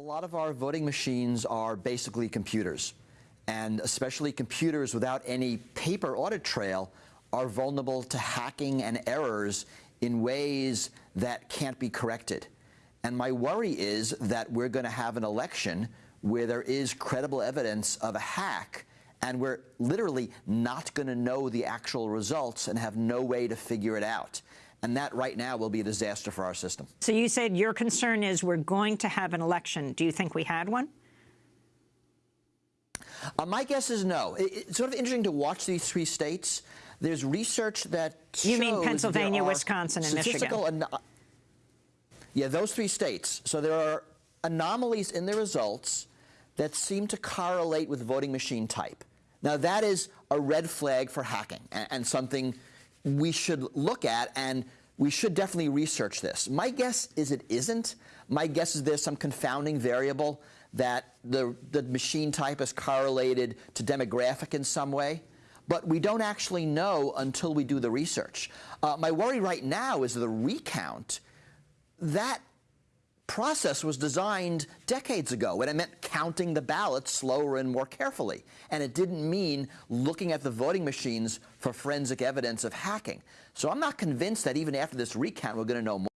lot of our voting machines are basically computers, and especially computers without any paper audit trail are vulnerable to hacking and errors in ways that can't be corrected. And my worry is that we're going to have an election where there is credible evidence of a hack and we're literally not going to know the actual results and have no way to figure it out. And that right now will be a disaster for our system. So you said your concern is we're going to have an election. Do you think we had one? Uh, my guess is no. It, it's sort of interesting to watch these three states. There's research that You mean Pennsylvania, Wisconsin, and Michigan? yeah, those three states. So there are anomalies in the results that seem to correlate with voting machine type. Now, that is a red flag for hacking and, and something we should look at, and we should definitely research this. My guess is it isn't. My guess is there's some confounding variable that the, the machine type is correlated to demographic in some way. But we don't actually know until we do the research. Uh, my worry right now is the recount. That process was designed decades ago, and it meant counting the ballots slower and more carefully. And it didn't mean looking at the voting machines for forensic evidence of hacking. So I'm not convinced that even after this recount, we're going to know more.